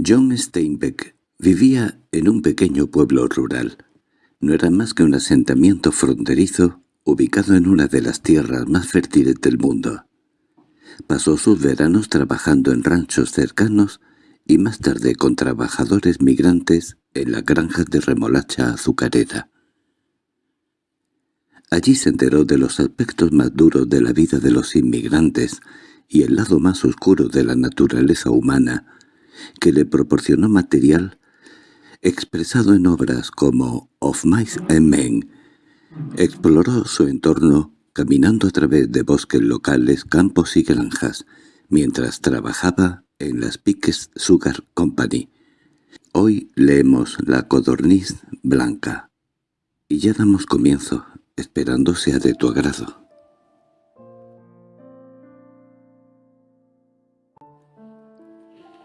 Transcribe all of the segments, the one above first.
John Steinbeck vivía en un pequeño pueblo rural. No era más que un asentamiento fronterizo ubicado en una de las tierras más fértiles del mundo. Pasó sus veranos trabajando en ranchos cercanos y más tarde con trabajadores migrantes en la granja de remolacha azucarera. Allí se enteró de los aspectos más duros de la vida de los inmigrantes y el lado más oscuro de la naturaleza humana, que le proporcionó material expresado en obras como Of Mice and Men. Exploró su entorno caminando a través de bosques locales, campos y granjas, mientras trabajaba en las Piques Sugar Company. Hoy leemos La codorniz blanca. Y ya damos comienzo, esperando sea de tu agrado.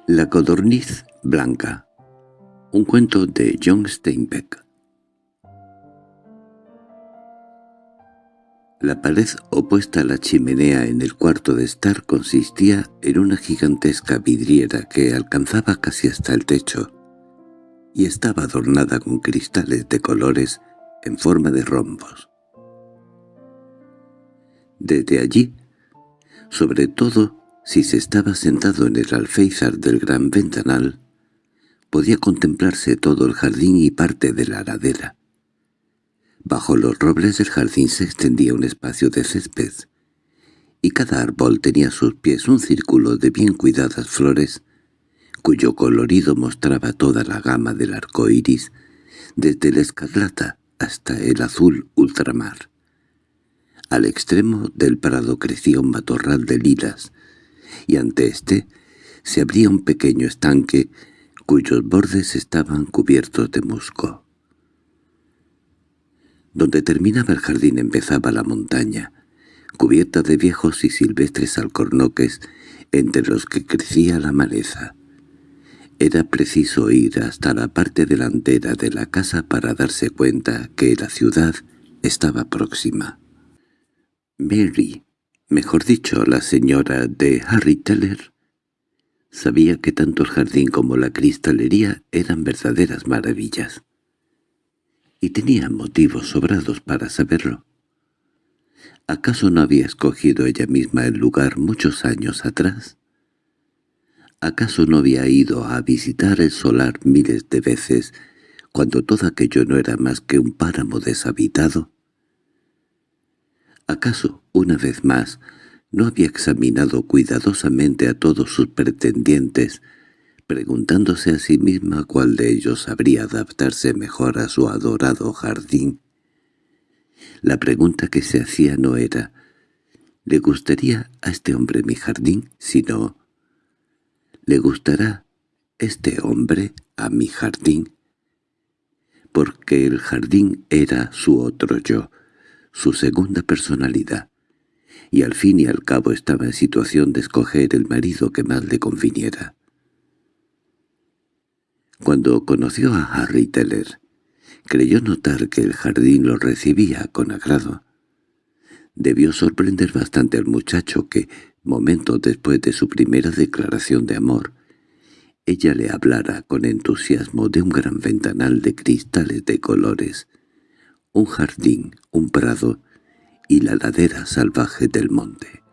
La codorniz blanca. Un cuento de John Steinbeck. La pared opuesta a la chimenea en el cuarto de estar consistía en una gigantesca vidriera que alcanzaba casi hasta el techo y estaba adornada con cristales de colores en forma de rombos. Desde allí, sobre todo si se estaba sentado en el alféizar del gran ventanal, podía contemplarse todo el jardín y parte de la ladera. Bajo los robles del jardín se extendía un espacio de césped, y cada árbol tenía a sus pies un círculo de bien cuidadas flores, cuyo colorido mostraba toda la gama del arco iris, desde la escarlata hasta el azul ultramar. Al extremo del prado crecía un matorral de lilas, y ante éste se abría un pequeño estanque cuyos bordes estaban cubiertos de musgo. Donde terminaba el jardín empezaba la montaña, cubierta de viejos y silvestres alcornoques entre los que crecía la maleza. Era preciso ir hasta la parte delantera de la casa para darse cuenta que la ciudad estaba próxima. Mary, mejor dicho, la señora de Harry Teller, sabía que tanto el jardín como la cristalería eran verdaderas maravillas y tenía motivos sobrados para saberlo. ¿Acaso no había escogido ella misma el lugar muchos años atrás? ¿Acaso no había ido a visitar el solar miles de veces cuando todo aquello no era más que un páramo deshabitado? ¿Acaso, una vez más, no había examinado cuidadosamente a todos sus pretendientes preguntándose a sí misma cuál de ellos habría adaptarse mejor a su adorado jardín. La pregunta que se hacía no era ¿le gustaría a este hombre mi jardín? sino ¿le gustará este hombre a mi jardín? Porque el jardín era su otro yo, su segunda personalidad, y al fin y al cabo estaba en situación de escoger el marido que más le conviniera. Cuando conoció a Harry Teller, creyó notar que el jardín lo recibía con agrado. Debió sorprender bastante al muchacho que, momentos después de su primera declaración de amor, ella le hablara con entusiasmo de un gran ventanal de cristales de colores, un jardín, un prado y la ladera salvaje del monte.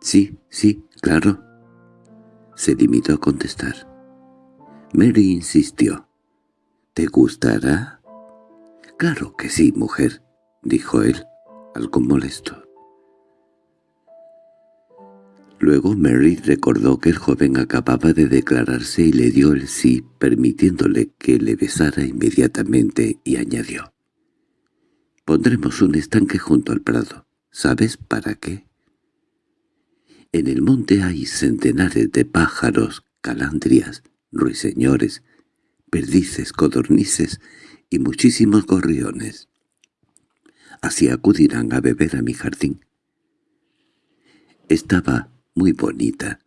—Sí, sí, claro —se limitó a contestar. Mary insistió. —¿Te gustará? —Claro que sí, mujer —dijo él, algo molesto. Luego Mary recordó que el joven acababa de declararse y le dio el sí, permitiéndole que le besara inmediatamente, y añadió. «Pondremos un estanque junto al prado. ¿Sabes para qué?» En el monte hay centenares de pájaros, calandrias, ruiseñores, perdices, codornices y muchísimos gorriones. Así acudirán a beber a mi jardín. Estaba muy bonita.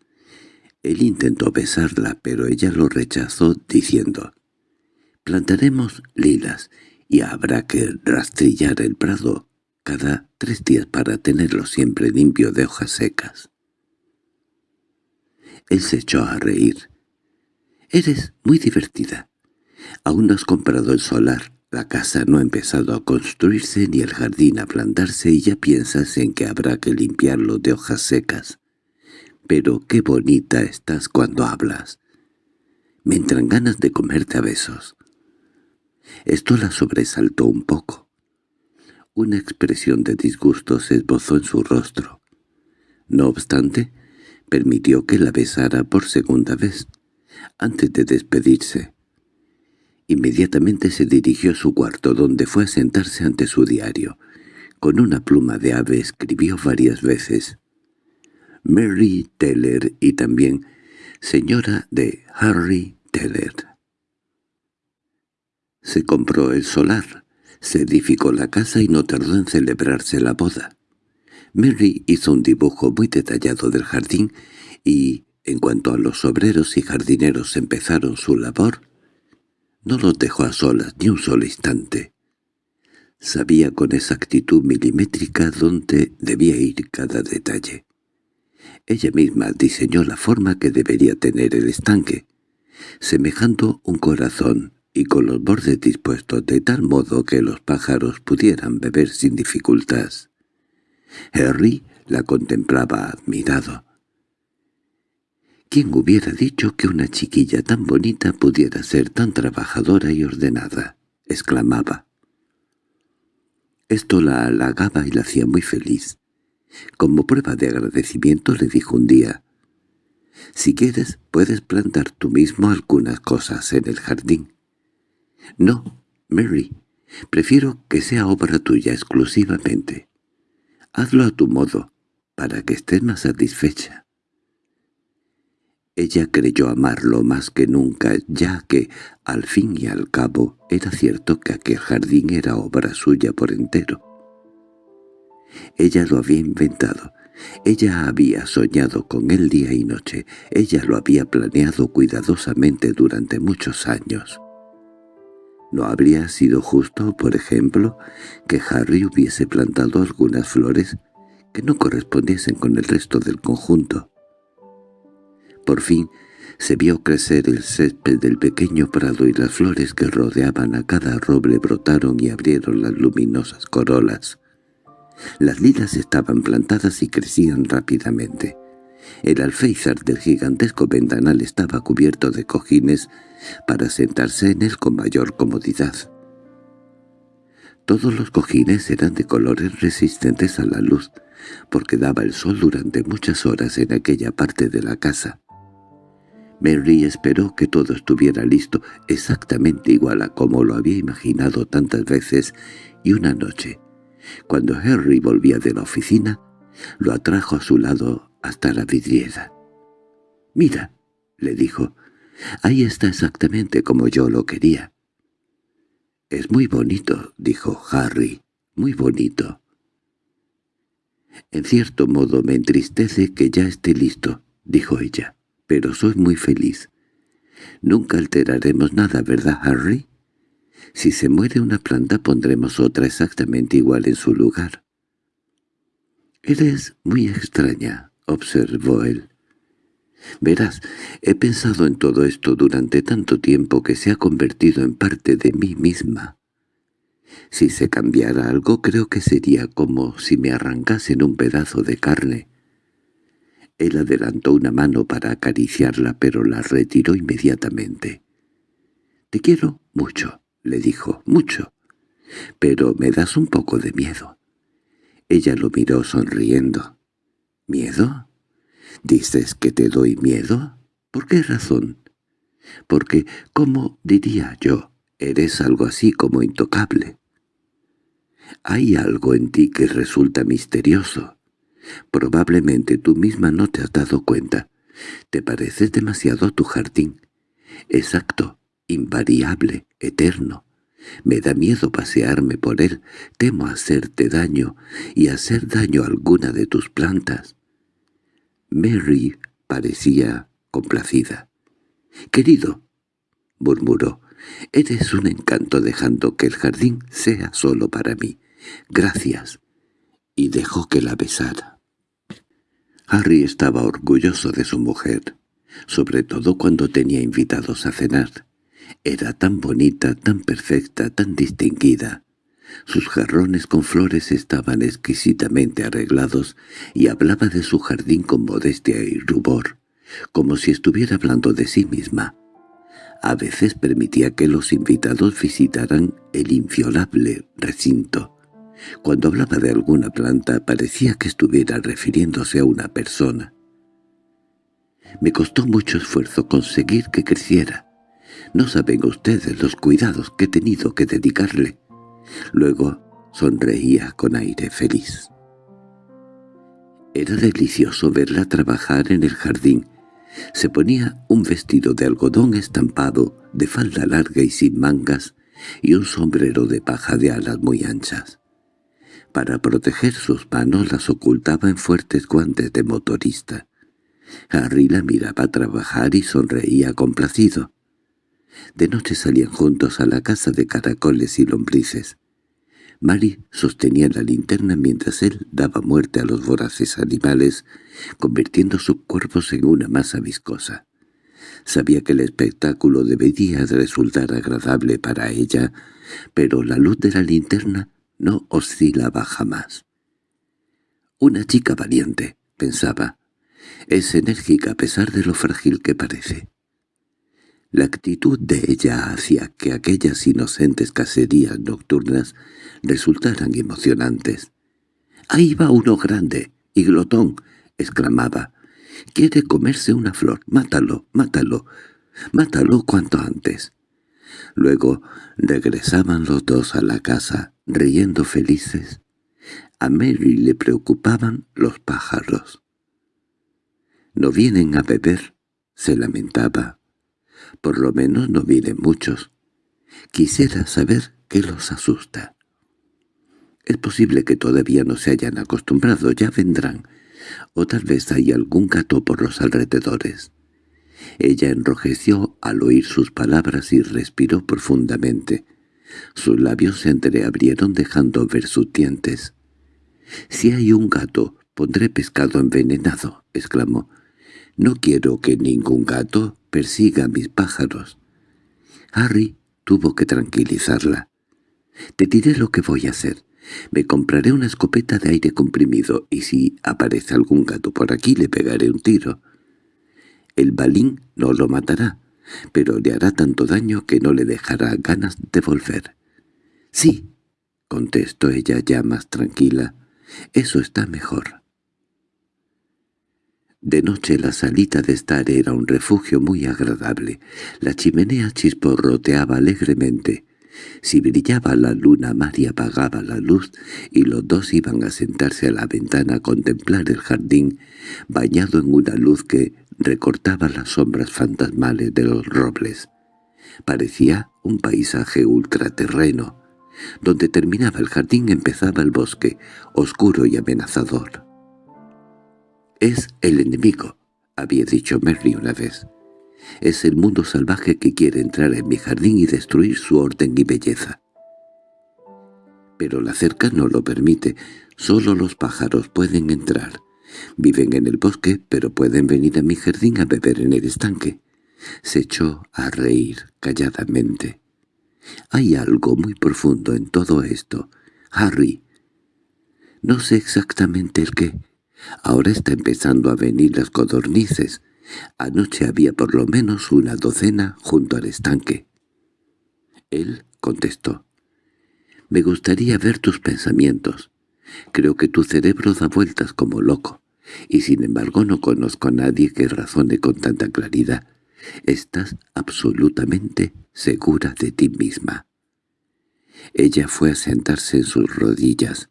Él intentó besarla, pero ella lo rechazó diciendo, «Plantaremos lilas y habrá que rastrillar el prado cada tres días para tenerlo siempre limpio de hojas secas». Él se echó a reír «Eres muy divertida. Aún no has comprado el solar. La casa no ha empezado a construirse ni el jardín a plantarse y ya piensas en que habrá que limpiarlo de hojas secas. Pero qué bonita estás cuando hablas. Me entran ganas de comerte a besos». Esto la sobresaltó un poco. Una expresión de disgusto se esbozó en su rostro. No obstante, permitió que la besara por segunda vez, antes de despedirse. Inmediatamente se dirigió a su cuarto, donde fue a sentarse ante su diario. Con una pluma de ave escribió varias veces «Mary Teller» y también «Señora de Harry Teller». Se compró el solar, se edificó la casa y no tardó en celebrarse la boda. Mary hizo un dibujo muy detallado del jardín y, en cuanto a los obreros y jardineros empezaron su labor, no los dejó a solas ni un solo instante. Sabía con exactitud milimétrica dónde debía ir cada detalle. Ella misma diseñó la forma que debería tener el estanque, semejando un corazón y con los bordes dispuestos de tal modo que los pájaros pudieran beber sin dificultad. Harry la contemplaba admirado. ¿Quién hubiera dicho que una chiquilla tan bonita pudiera ser tan trabajadora y ordenada? exclamaba. Esto la halagaba y la hacía muy feliz. Como prueba de agradecimiento le dijo un día, «Si quieres, puedes plantar tú mismo algunas cosas en el jardín». «No, Mary, prefiero que sea obra tuya exclusivamente. Hazlo a tu modo, para que estés más satisfecha». Ella creyó amarlo más que nunca, ya que, al fin y al cabo, era cierto que aquel jardín era obra suya por entero. Ella lo había inventado, ella había soñado con él día y noche, ella lo había planeado cuidadosamente durante muchos años. ¿No habría sido justo, por ejemplo, que Harry hubiese plantado algunas flores que no correspondiesen con el resto del conjunto? Por fin se vio crecer el césped del pequeño prado y las flores que rodeaban a cada roble brotaron y abrieron las luminosas corolas. Las lilas estaban plantadas y crecían rápidamente. El alféizar del gigantesco ventanal estaba cubierto de cojines para sentarse en él con mayor comodidad. Todos los cojines eran de colores resistentes a la luz, porque daba el sol durante muchas horas en aquella parte de la casa. Mary esperó que todo estuviera listo exactamente igual a como lo había imaginado tantas veces, y una noche, cuando Harry volvía de la oficina, lo atrajo a su lado hasta la vidriera. «Mira», le dijo, «ahí está exactamente como yo lo quería». «Es muy bonito», dijo Harry, «muy bonito». «En cierto modo me entristece que ya esté listo», dijo ella, «pero soy muy feliz». «Nunca alteraremos nada, ¿verdad, Harry?» Si se muere una planta pondremos otra exactamente igual en su lugar. «Eres muy extraña», observó él. «Verás, he pensado en todo esto durante tanto tiempo que se ha convertido en parte de mí misma. Si se cambiara algo creo que sería como si me arrancasen un pedazo de carne». Él adelantó una mano para acariciarla, pero la retiró inmediatamente. «Te quiero mucho», le dijo, «mucho, pero me das un poco de miedo». Ella lo miró sonriendo. ¿Miedo? ¿Dices que te doy miedo? ¿Por qué razón? Porque, como diría yo, eres algo así como intocable. Hay algo en ti que resulta misterioso. Probablemente tú misma no te has dado cuenta. Te pareces demasiado a tu jardín. Exacto, invariable, eterno. Me da miedo pasearme por él, temo hacerte daño y hacer daño a alguna de tus plantas. Mary parecía complacida. «Querido», murmuró, «eres un encanto dejando que el jardín sea solo para mí. Gracias». Y dejó que la besara. Harry estaba orgulloso de su mujer. sobre todo cuando tenía invitados a cenar. Era tan bonita, tan perfecta, tan distinguida. Sus jarrones con flores estaban exquisitamente arreglados y hablaba de su jardín con modestia y rubor, como si estuviera hablando de sí misma. A veces permitía que los invitados visitaran el inviolable recinto. Cuando hablaba de alguna planta parecía que estuviera refiriéndose a una persona. Me costó mucho esfuerzo conseguir que creciera. No saben ustedes los cuidados que he tenido que dedicarle. Luego sonreía con aire feliz. Era delicioso verla trabajar en el jardín. Se ponía un vestido de algodón estampado, de falda larga y sin mangas, y un sombrero de paja de alas muy anchas. Para proteger sus manos las ocultaba en fuertes guantes de motorista. Harry la miraba trabajar y sonreía complacido. De noche salían juntos a la casa de caracoles y lombrices. Mary sostenía la linterna mientras él daba muerte a los voraces animales, convirtiendo sus cuerpos en una masa viscosa. Sabía que el espectáculo debería resultar agradable para ella, pero la luz de la linterna no oscilaba jamás. «Una chica valiente», pensaba. «Es enérgica a pesar de lo frágil que parece». La actitud de ella hacía que aquellas inocentes cacerías nocturnas resultaran emocionantes. «¡Ahí va uno grande! ¡Y glotón!» exclamaba. «Quiere comerse una flor. Mátalo, mátalo, mátalo cuanto antes». Luego regresaban los dos a la casa, riendo felices. A Mary le preocupaban los pájaros. «No vienen a beber», se lamentaba. Por lo menos no vienen muchos. Quisiera saber qué los asusta. Es posible que todavía no se hayan acostumbrado, ya vendrán. O tal vez hay algún gato por los alrededores. Ella enrojeció al oír sus palabras y respiró profundamente. Sus labios se entreabrieron dejando ver sus dientes. «Si hay un gato, pondré pescado envenenado», exclamó. «No quiero que ningún gato persiga a mis pájaros. Harry tuvo que tranquilizarla. «Te diré lo que voy a hacer. Me compraré una escopeta de aire comprimido y si aparece algún gato por aquí le pegaré un tiro. El balín no lo matará, pero le hará tanto daño que no le dejará ganas de volver». «Sí», contestó ella ya más tranquila, «eso está mejor». De noche la salita de estar era un refugio muy agradable. La chimenea chisporroteaba alegremente. Si brillaba la luna, María apagaba la luz y los dos iban a sentarse a la ventana a contemplar el jardín, bañado en una luz que recortaba las sombras fantasmales de los robles. Parecía un paisaje ultraterreno. Donde terminaba el jardín empezaba el bosque, oscuro y amenazador. «Es el enemigo», había dicho Mary una vez. «Es el mundo salvaje que quiere entrar en mi jardín y destruir su orden y belleza». Pero la cerca no lo permite, solo los pájaros pueden entrar. Viven en el bosque, pero pueden venir a mi jardín a beber en el estanque. Se echó a reír calladamente. Hay algo muy profundo en todo esto, Harry. No sé exactamente el qué, Ahora está empezando a venir las codornices. Anoche había por lo menos una docena junto al estanque. Él contestó. «Me gustaría ver tus pensamientos. Creo que tu cerebro da vueltas como loco, y sin embargo no conozco a nadie que razone con tanta claridad. Estás absolutamente segura de ti misma». Ella fue a sentarse en sus rodillas.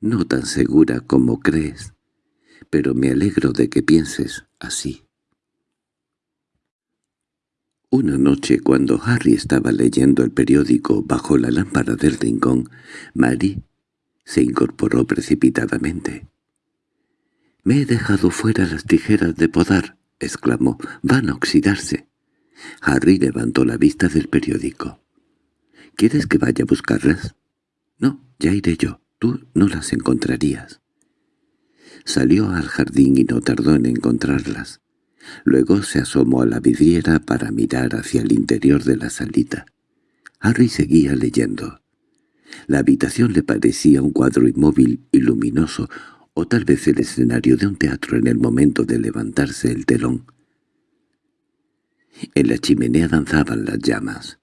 «No tan segura como crees» pero me alegro de que pienses así. Una noche, cuando Harry estaba leyendo el periódico bajo la lámpara del rincón, Mary se incorporó precipitadamente. «Me he dejado fuera las tijeras de podar», exclamó. «Van a oxidarse». Harry levantó la vista del periódico. «¿Quieres que vaya a buscarlas?» «No, ya iré yo. Tú no las encontrarías». Salió al jardín y no tardó en encontrarlas. Luego se asomó a la vidriera para mirar hacia el interior de la salita. Harry seguía leyendo. La habitación le parecía un cuadro inmóvil y luminoso, o tal vez el escenario de un teatro en el momento de levantarse el telón. En la chimenea danzaban las llamas.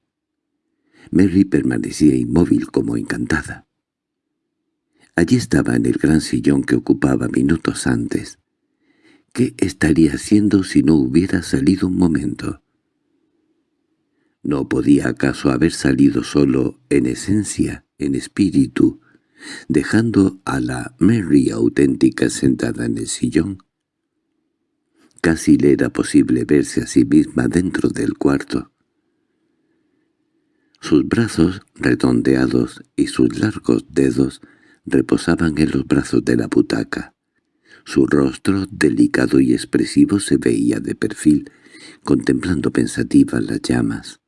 Mary permanecía inmóvil como encantada. Allí estaba en el gran sillón que ocupaba minutos antes. ¿Qué estaría haciendo si no hubiera salido un momento? ¿No podía acaso haber salido solo en esencia, en espíritu, dejando a la Mary auténtica sentada en el sillón? Casi le era posible verse a sí misma dentro del cuarto. Sus brazos redondeados y sus largos dedos reposaban en los brazos de la butaca. Su rostro, delicado y expresivo, se veía de perfil, contemplando pensativa las llamas.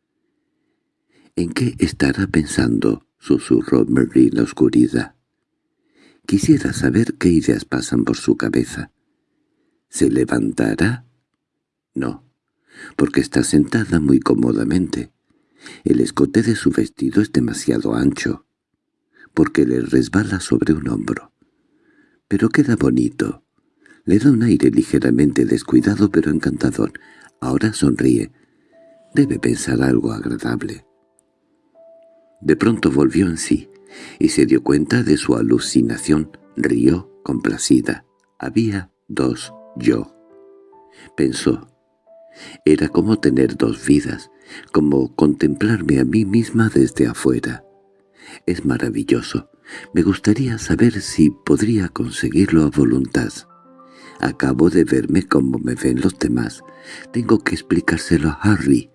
—¿En qué estará pensando? —susurró Mary la oscuridad. Quisiera saber qué ideas pasan por su cabeza. ¿Se levantará? No, porque está sentada muy cómodamente. El escote de su vestido es demasiado ancho, porque le resbala sobre un hombro. Pero queda bonito. Le da un aire ligeramente descuidado pero encantador. Ahora sonríe. Debe pensar algo agradable. De pronto volvió en sí, y se dio cuenta de su alucinación. Rió complacida. Había dos yo. Pensó. Era como tener dos vidas, como contemplarme a mí misma desde afuera. Es maravilloso. Me gustaría saber si podría conseguirlo a voluntad. Acabo de verme como me ven los demás. Tengo que explicárselo a Harry.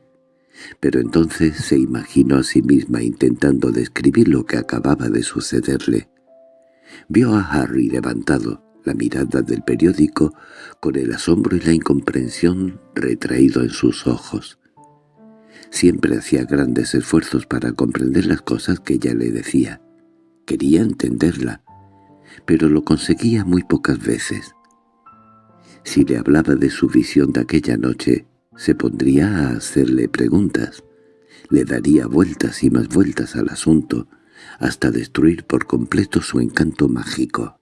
Pero entonces se imaginó a sí misma intentando describir lo que acababa de sucederle. Vio a Harry levantado, la mirada del periódico, con el asombro y la incomprensión retraído en sus ojos. Siempre hacía grandes esfuerzos para comprender las cosas que ella le decía. Quería entenderla, pero lo conseguía muy pocas veces. Si le hablaba de su visión de aquella noche, se pondría a hacerle preguntas. Le daría vueltas y más vueltas al asunto, hasta destruir por completo su encanto mágico.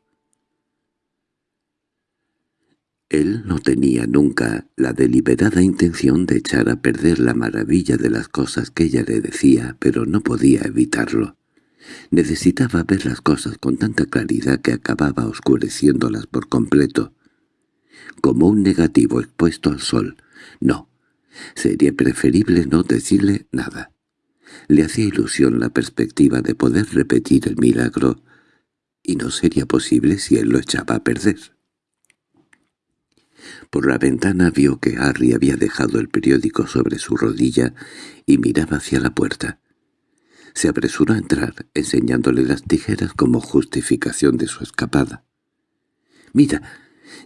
Él no tenía nunca la deliberada intención de echar a perder la maravilla de las cosas que ella le decía, pero no podía evitarlo. Necesitaba ver las cosas con tanta claridad que acababa oscureciéndolas por completo. Como un negativo expuesto al sol. No, sería preferible no decirle nada. Le hacía ilusión la perspectiva de poder repetir el milagro, y no sería posible si él lo echaba a perder. Por la ventana vio que Harry había dejado el periódico sobre su rodilla y miraba hacia la puerta. Se apresuró a entrar, enseñándole las tijeras como justificación de su escapada. «Mira,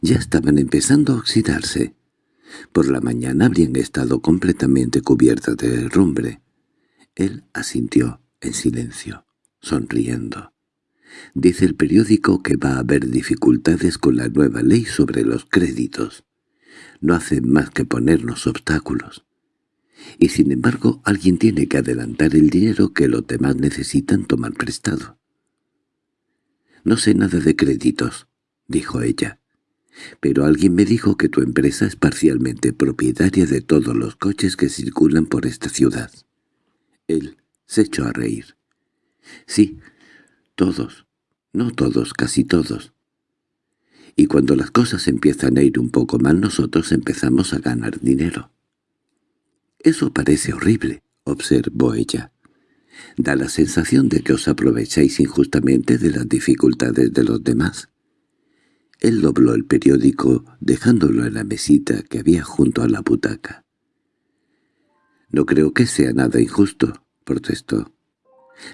ya estaban empezando a oxidarse. Por la mañana habrían estado completamente cubiertas de herrumbre». Él asintió en silencio, sonriendo. Dice el periódico que va a haber dificultades con la nueva ley sobre los créditos no hacen más que ponernos obstáculos. Y sin embargo alguien tiene que adelantar el dinero que los demás necesitan tomar prestado. «No sé nada de créditos», dijo ella. «Pero alguien me dijo que tu empresa es parcialmente propietaria de todos los coches que circulan por esta ciudad». Él se echó a reír. «Sí, todos. No todos, casi todos y cuando las cosas empiezan a ir un poco mal nosotros empezamos a ganar dinero. «Eso parece horrible», observó ella. «Da la sensación de que os aprovecháis injustamente de las dificultades de los demás». Él dobló el periódico, dejándolo en la mesita que había junto a la butaca. «No creo que sea nada injusto», protestó.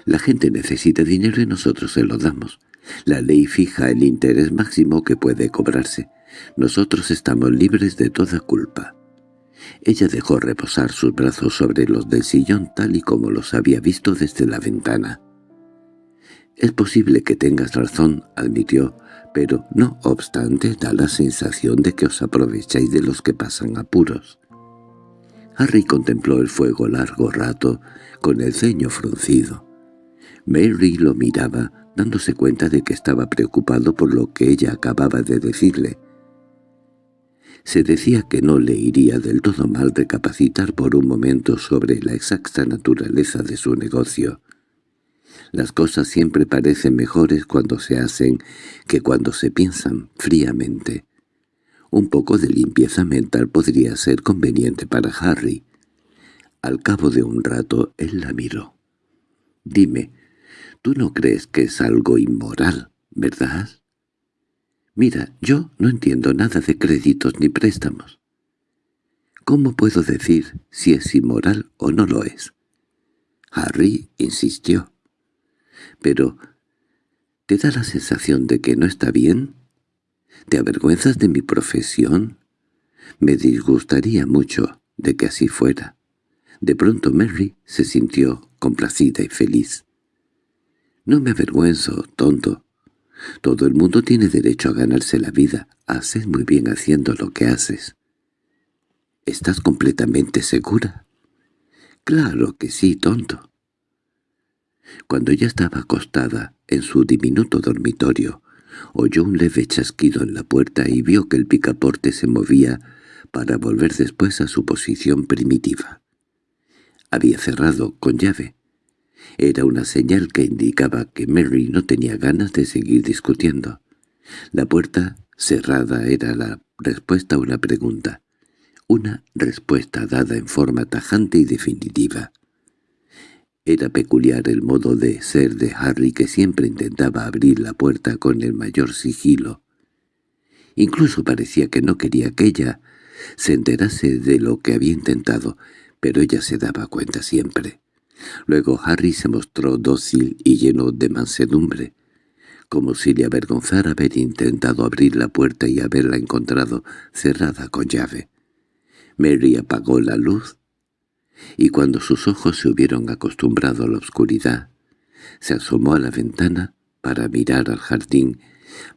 «La gente necesita dinero y nosotros se lo damos. La ley fija el interés máximo que puede cobrarse. Nosotros estamos libres de toda culpa. Ella dejó reposar sus brazos sobre los del sillón tal y como los había visto desde la ventana. «Es posible que tengas razón», admitió, «pero no obstante da la sensación de que os aprovecháis de los que pasan apuros». Harry contempló el fuego largo rato, con el ceño fruncido. Mary lo miraba, dándose cuenta de que estaba preocupado por lo que ella acababa de decirle. Se decía que no le iría del todo mal recapacitar por un momento sobre la exacta naturaleza de su negocio. Las cosas siempre parecen mejores cuando se hacen que cuando se piensan fríamente. Un poco de limpieza mental podría ser conveniente para Harry. Al cabo de un rato él la miró. «Dime, tú no crees que es algo inmoral, ¿verdad?» «Mira, yo no entiendo nada de créditos ni préstamos. ¿Cómo puedo decir si es inmoral o no lo es?» Harry insistió. «Pero, ¿te da la sensación de que no está bien?» ¿Te avergüenzas de mi profesión? Me disgustaría mucho de que así fuera. De pronto Mary se sintió complacida y feliz. «No me avergüenzo, tonto. Todo el mundo tiene derecho a ganarse la vida. Haces muy bien haciendo lo que haces». «¿Estás completamente segura?» «Claro que sí, tonto». Cuando ya estaba acostada en su diminuto dormitorio, oyó un leve chasquido en la puerta y vio que el picaporte se movía para volver después a su posición primitiva. Había cerrado con llave. Era una señal que indicaba que Mary no tenía ganas de seguir discutiendo. La puerta cerrada era la respuesta a una pregunta, una respuesta dada en forma tajante y definitiva. Era peculiar el modo de ser de Harry que siempre intentaba abrir la puerta con el mayor sigilo. Incluso parecía que no quería que ella se enterase de lo que había intentado, pero ella se daba cuenta siempre. Luego Harry se mostró dócil y lleno de mansedumbre, como si le avergonzara haber intentado abrir la puerta y haberla encontrado cerrada con llave. Mary apagó la luz y cuando sus ojos se hubieron acostumbrado a la oscuridad, se asomó a la ventana para mirar al jardín,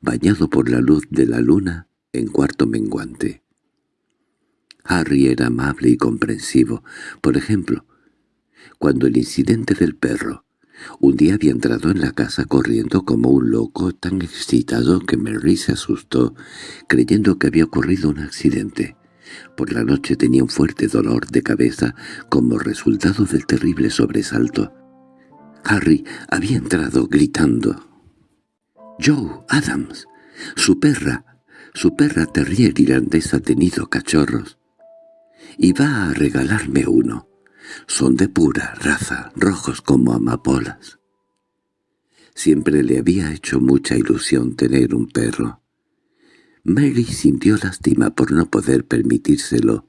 bañado por la luz de la luna en cuarto menguante. Harry era amable y comprensivo. Por ejemplo, cuando el incidente del perro, un día había entrado en la casa corriendo como un loco tan excitado que Mary se asustó, creyendo que había ocurrido un accidente. Por la noche tenía un fuerte dolor de cabeza como resultado del terrible sobresalto. Harry había entrado gritando. «¡Joe Adams! ¡Su perra! ¡Su perra terrier irlandesa ha tenido cachorros! Y va a regalarme uno. Son de pura raza, rojos como amapolas». Siempre le había hecho mucha ilusión tener un perro. Mary sintió lástima por no poder permitírselo,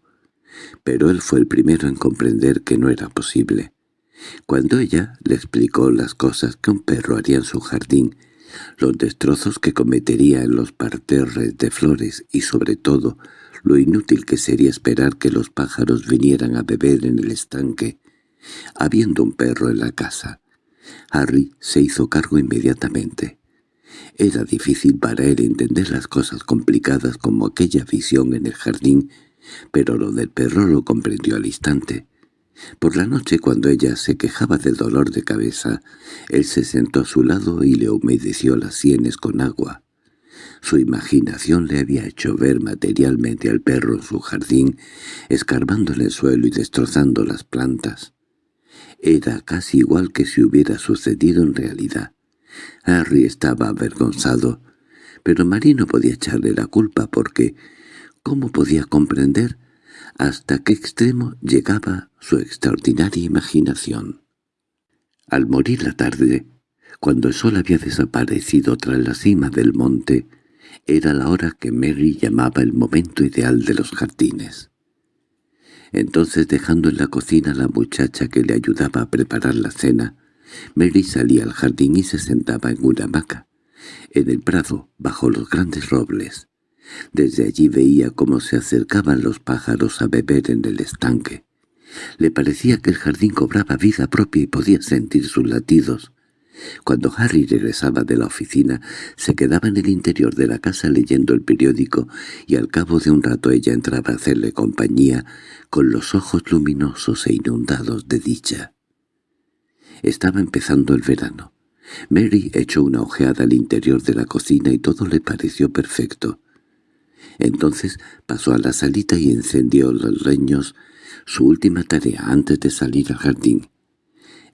pero él fue el primero en comprender que no era posible. Cuando ella le explicó las cosas que un perro haría en su jardín, los destrozos que cometería en los parterres de flores y sobre todo lo inútil que sería esperar que los pájaros vinieran a beber en el estanque, habiendo un perro en la casa, Harry se hizo cargo inmediatamente. Era difícil para él entender las cosas complicadas como aquella visión en el jardín, pero lo del perro lo comprendió al instante. Por la noche, cuando ella se quejaba del dolor de cabeza, él se sentó a su lado y le humedeció las sienes con agua. Su imaginación le había hecho ver materialmente al perro en su jardín, escarbando en el suelo y destrozando las plantas. Era casi igual que si hubiera sucedido en realidad. Harry estaba avergonzado, pero Mary no podía echarle la culpa porque ¿cómo podía comprender hasta qué extremo llegaba su extraordinaria imaginación? Al morir la tarde, cuando el sol había desaparecido tras la cima del monte, era la hora que Mary llamaba el momento ideal de los jardines. Entonces, dejando en la cocina a la muchacha que le ayudaba a preparar la cena, Mary salía al jardín y se sentaba en una hamaca, en el prado, bajo los grandes robles. Desde allí veía cómo se acercaban los pájaros a beber en el estanque. Le parecía que el jardín cobraba vida propia y podía sentir sus latidos. Cuando Harry regresaba de la oficina, se quedaba en el interior de la casa leyendo el periódico y al cabo de un rato ella entraba a hacerle compañía con los ojos luminosos e inundados de dicha. Estaba empezando el verano. Mary echó una ojeada al interior de la cocina y todo le pareció perfecto. Entonces pasó a la salita y encendió los leños, su última tarea antes de salir al jardín.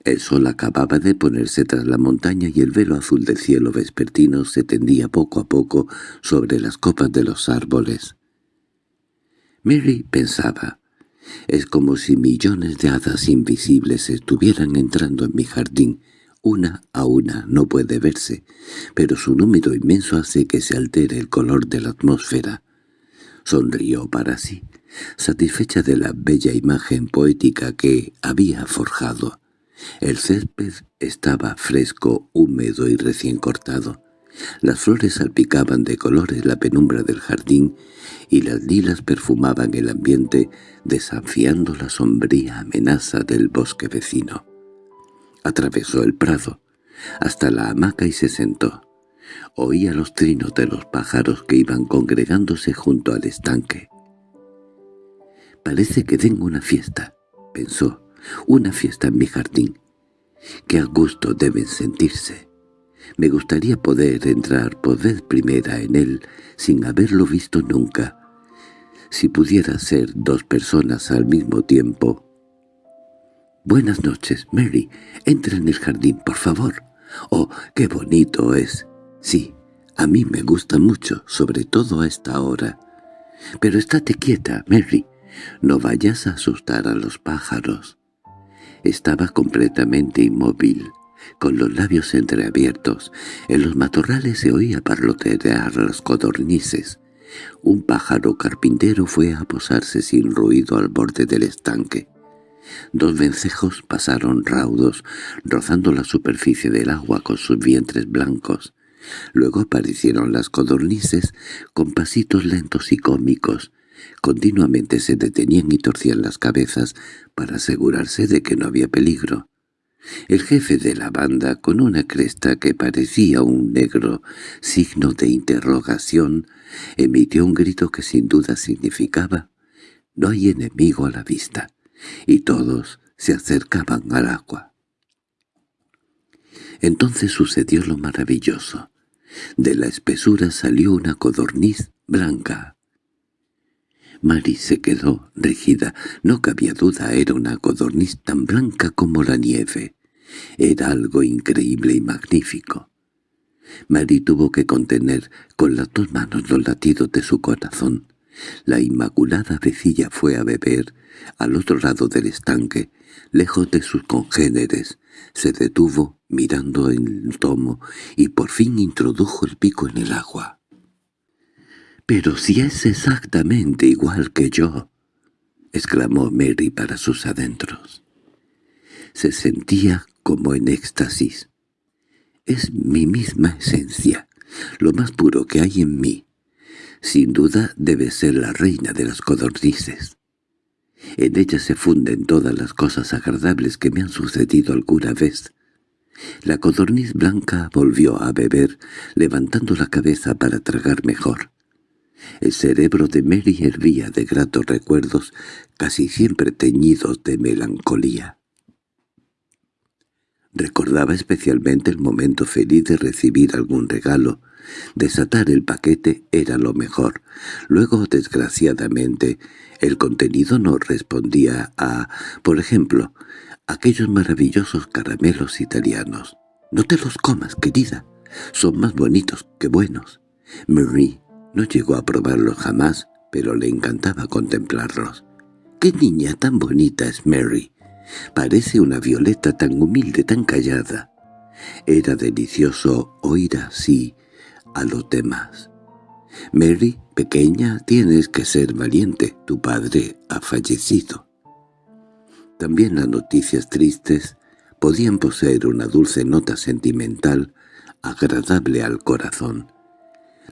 El sol acababa de ponerse tras la montaña y el velo azul del cielo vespertino se tendía poco a poco sobre las copas de los árboles. Mary pensaba, es como si millones de hadas invisibles estuvieran entrando en mi jardín. Una a una no puede verse, pero su número inmenso hace que se altere el color de la atmósfera. Sonrió para sí, satisfecha de la bella imagen poética que había forjado. El césped estaba fresco, húmedo y recién cortado. Las flores salpicaban de colores la penumbra del jardín y las lilas perfumaban el ambiente desafiando la sombría amenaza del bosque vecino. Atravesó el prado, hasta la hamaca y se sentó. Oía los trinos de los pájaros que iban congregándose junto al estanque. «Parece que tengo una fiesta», pensó, «una fiesta en mi jardín. Qué a gusto deben sentirse. Me gustaría poder entrar por vez primera en él sin haberlo visto nunca. Si pudiera ser dos personas al mismo tiempo. «Buenas noches, Mary. Entra en el jardín, por favor. Oh, qué bonito es. Sí, a mí me gusta mucho, sobre todo a esta hora. Pero estate quieta, Mary. No vayas a asustar a los pájaros». Estaba completamente inmóvil con los labios entreabiertos. En los matorrales se oía parlotear las codornices. Un pájaro carpintero fue a posarse sin ruido al borde del estanque. Dos vencejos pasaron raudos, rozando la superficie del agua con sus vientres blancos. Luego aparecieron las codornices con pasitos lentos y cómicos. Continuamente se detenían y torcían las cabezas para asegurarse de que no había peligro. El jefe de la banda, con una cresta que parecía un negro signo de interrogación, emitió un grito que sin duda significaba «No hay enemigo a la vista», y todos se acercaban al agua. Entonces sucedió lo maravilloso. De la espesura salió una codorniz blanca. Mary se quedó rígida. No cabía duda, era una codorniz tan blanca como la nieve. Era algo increíble y magnífico. Mary tuvo que contener con las dos manos los latidos de su corazón. La inmaculada vecilla fue a beber al otro lado del estanque, lejos de sus congéneres. Se detuvo mirando el tomo y por fin introdujo el pico en el agua. «Pero si es exactamente igual que yo», exclamó Mary para sus adentros. Se sentía como en éxtasis. «Es mi misma esencia, lo más puro que hay en mí. Sin duda debe ser la reina de las codornices. En ella se funden todas las cosas agradables que me han sucedido alguna vez». La codorniz blanca volvió a beber, levantando la cabeza para tragar mejor. El cerebro de Mary hervía de gratos recuerdos, casi siempre teñidos de melancolía. Recordaba especialmente el momento feliz de recibir algún regalo. Desatar el paquete era lo mejor. Luego, desgraciadamente, el contenido no respondía a, por ejemplo, aquellos maravillosos caramelos italianos. «No te los comas, querida. Son más bonitos que buenos». Marie no llegó a probarlos jamás, pero le encantaba contemplarlos. «¡Qué niña tan bonita es Mary! Parece una violeta tan humilde, tan callada». Era delicioso oír así a los demás. «Mary, pequeña, tienes que ser valiente. Tu padre ha fallecido». También las noticias tristes podían poseer una dulce nota sentimental agradable al corazón.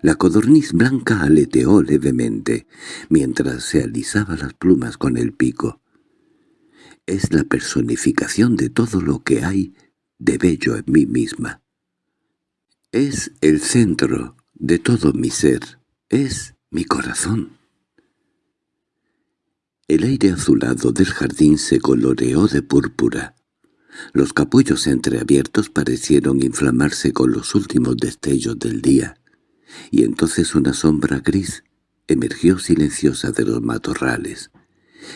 La codorniz blanca aleteó levemente, mientras se alisaba las plumas con el pico. Es la personificación de todo lo que hay de bello en mí misma. Es el centro de todo mi ser, es mi corazón. El aire azulado del jardín se coloreó de púrpura. Los capullos entreabiertos parecieron inflamarse con los últimos destellos del día, y entonces una sombra gris emergió silenciosa de los matorrales.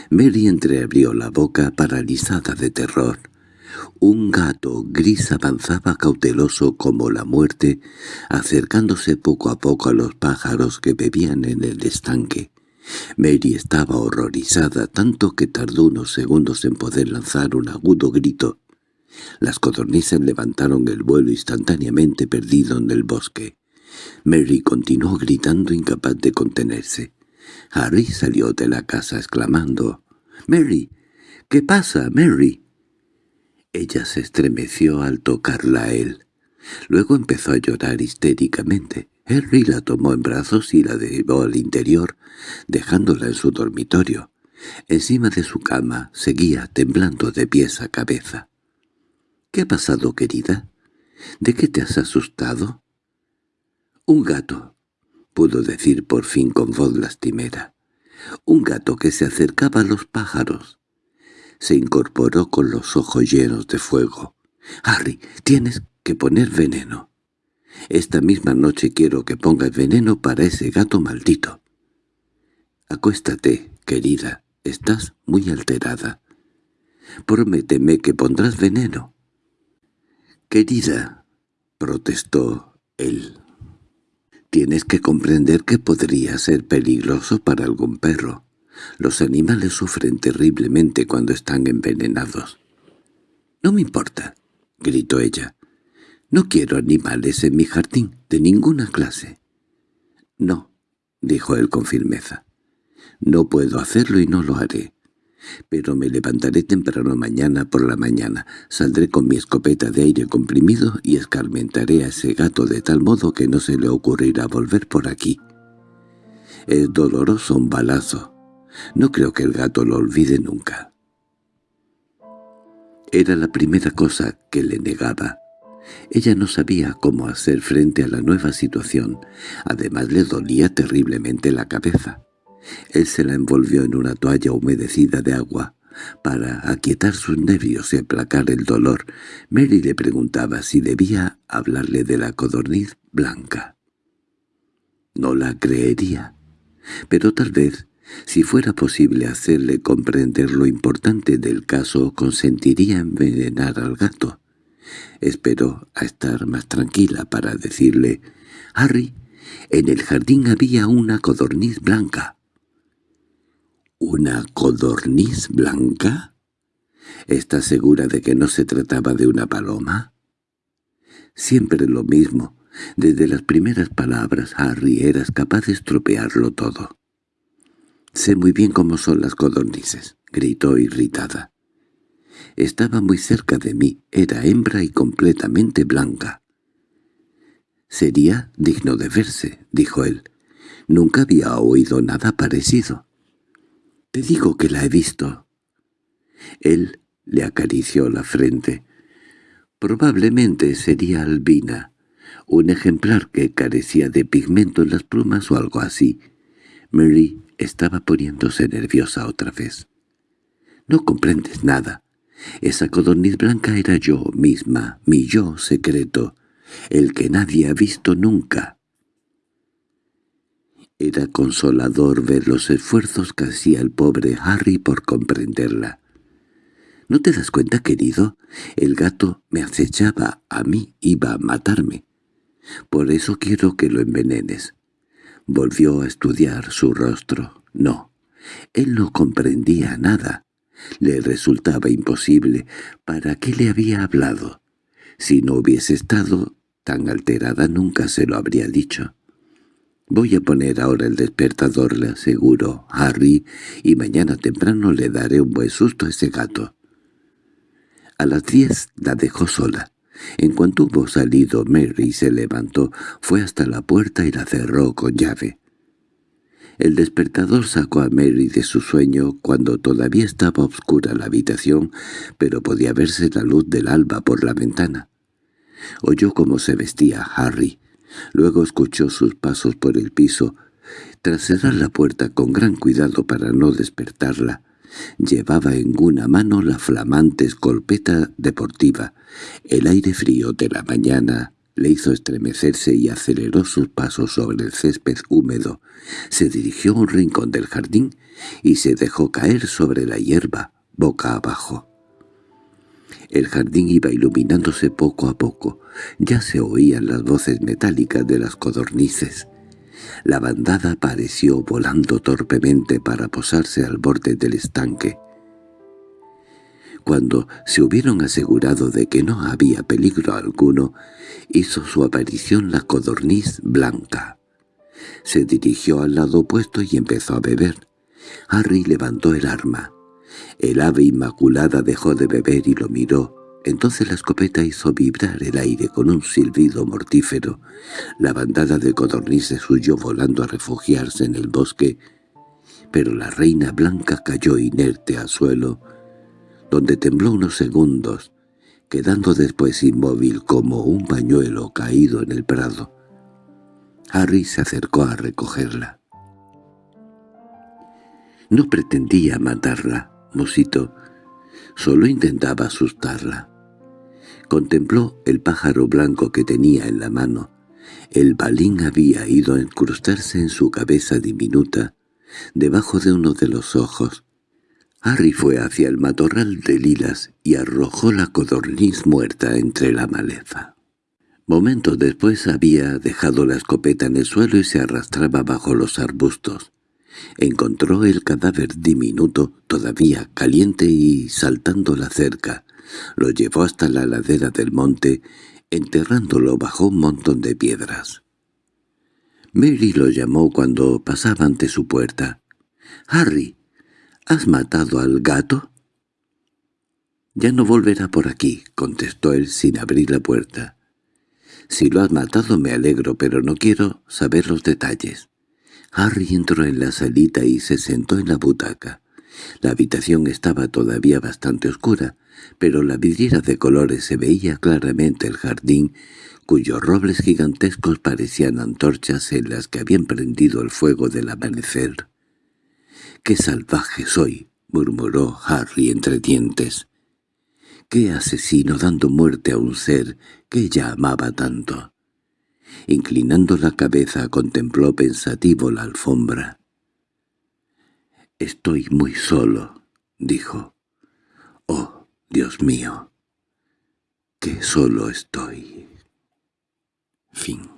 Mary entreabrió la boca paralizada de terror. Un gato gris avanzaba cauteloso como la muerte, acercándose poco a poco a los pájaros que bebían en el estanque. Mary estaba horrorizada tanto que tardó unos segundos en poder lanzar un agudo grito. Las codornices levantaron el vuelo instantáneamente perdido en el bosque. Mary continuó gritando incapaz de contenerse. Harry salió de la casa exclamando, «¡Mary! ¿Qué pasa, Mary?» Ella se estremeció al tocarla a él. Luego empezó a llorar histéricamente. Harry la tomó en brazos y la llevó al interior, dejándola en su dormitorio. Encima de su cama seguía temblando de pies a cabeza. —¿Qué ha pasado, querida? ¿De qué te has asustado? —Un gato —pudo decir por fin con voz lastimera—. Un gato que se acercaba a los pájaros. Se incorporó con los ojos llenos de fuego. —Harry, tienes que poner veneno. Esta misma noche quiero que pongas veneno para ese gato maldito. Acuéstate, querida, estás muy alterada. Prométeme que pondrás veneno. Querida, protestó él. Tienes que comprender que podría ser peligroso para algún perro. Los animales sufren terriblemente cuando están envenenados. —No me importa —gritó ella—. No quiero animales en mi jardín, de ninguna clase. —No —dijo él con firmeza—. No puedo hacerlo y no lo haré. Pero me levantaré temprano mañana por la mañana, saldré con mi escopeta de aire comprimido y escarmentaré a ese gato de tal modo que no se le ocurrirá volver por aquí. Es doloroso un balazo. No creo que el gato lo olvide nunca. Era la primera cosa que le negaba. Ella no sabía cómo hacer frente a la nueva situación. Además le dolía terriblemente la cabeza. Él se la envolvió en una toalla humedecida de agua. Para aquietar sus nervios y aplacar el dolor, Mary le preguntaba si debía hablarle de la codorniz blanca. No la creería, pero tal vez, si fuera posible hacerle comprender lo importante del caso, consentiría envenenar al gato. Esperó a estar más tranquila para decirle, «Harry, en el jardín había una codorniz blanca». ¿Una codorniz blanca? ¿Estás segura de que no se trataba de una paloma? Siempre lo mismo. Desde las primeras palabras, Harry, eras capaz de estropearlo todo. «Sé muy bien cómo son las codornices», gritó irritada. Estaba muy cerca de mí, era hembra y completamente blanca. «Sería digno de verse», dijo él. «Nunca había oído nada parecido». —Te digo que la he visto. Él le acarició la frente. Probablemente sería albina, un ejemplar que carecía de pigmento en las plumas o algo así. Mary estaba poniéndose nerviosa otra vez. —No comprendes nada. Esa codorniz blanca era yo misma, mi yo secreto, el que nadie ha visto nunca. Era consolador ver los esfuerzos que hacía el pobre Harry por comprenderla. —¿No te das cuenta, querido? El gato me acechaba, a mí iba a matarme. Por eso quiero que lo envenenes. Volvió a estudiar su rostro. No, él no comprendía nada. Le resultaba imposible. ¿Para qué le había hablado? Si no hubiese estado tan alterada nunca se lo habría dicho. Voy a poner ahora el despertador, le aseguro, Harry, y mañana temprano le daré un buen susto a ese gato. A las diez la dejó sola. En cuanto hubo salido, Mary se levantó, fue hasta la puerta y la cerró con llave. El despertador sacó a Mary de su sueño cuando todavía estaba oscura la habitación, pero podía verse la luz del alba por la ventana. Oyó cómo se vestía Harry. Luego escuchó sus pasos por el piso. Tras cerrar la puerta con gran cuidado para no despertarla, llevaba en una mano la flamante escolpeta deportiva. El aire frío de la mañana le hizo estremecerse y aceleró sus pasos sobre el césped húmedo. Se dirigió a un rincón del jardín y se dejó caer sobre la hierba, boca abajo. El jardín iba iluminándose poco a poco. Ya se oían las voces metálicas de las codornices. La bandada apareció volando torpemente para posarse al borde del estanque. Cuando se hubieron asegurado de que no había peligro alguno, hizo su aparición la codorniz blanca. Se dirigió al lado opuesto y empezó a beber. Harry levantó el arma. El ave inmaculada dejó de beber y lo miró. Entonces la escopeta hizo vibrar el aire con un silbido mortífero. La bandada de codornices huyó volando a refugiarse en el bosque, pero la reina blanca cayó inerte al suelo, donde tembló unos segundos, quedando después inmóvil como un pañuelo caído en el prado. Harry se acercó a recogerla. No pretendía matarla, Mosito. Solo intentaba asustarla. Contempló el pájaro blanco que tenía en la mano. El balín había ido a incrustarse en su cabeza diminuta, debajo de uno de los ojos, Harry fue hacia el matorral de lilas y arrojó la codorniz muerta entre la maleza. Momentos después había dejado la escopeta en el suelo y se arrastraba bajo los arbustos. Encontró el cadáver diminuto, todavía caliente y saltando la cerca. Lo llevó hasta la ladera del monte, enterrándolo bajo un montón de piedras. Mary lo llamó cuando pasaba ante su puerta. «¡Harry! —¿Has matado al gato? —Ya no volverá por aquí —contestó él sin abrir la puerta. —Si lo has matado me alegro, pero no quiero saber los detalles. Harry entró en la salita y se sentó en la butaca. La habitación estaba todavía bastante oscura, pero la vidriera de colores se veía claramente el jardín, cuyos robles gigantescos parecían antorchas en las que habían prendido el fuego del amanecer. —¡Qué salvaje soy! —murmuró Harry entre dientes. —¡Qué asesino dando muerte a un ser que ella amaba tanto! Inclinando la cabeza contempló pensativo la alfombra. —Estoy muy solo —dijo. —Oh, Dios mío, qué solo estoy. Fin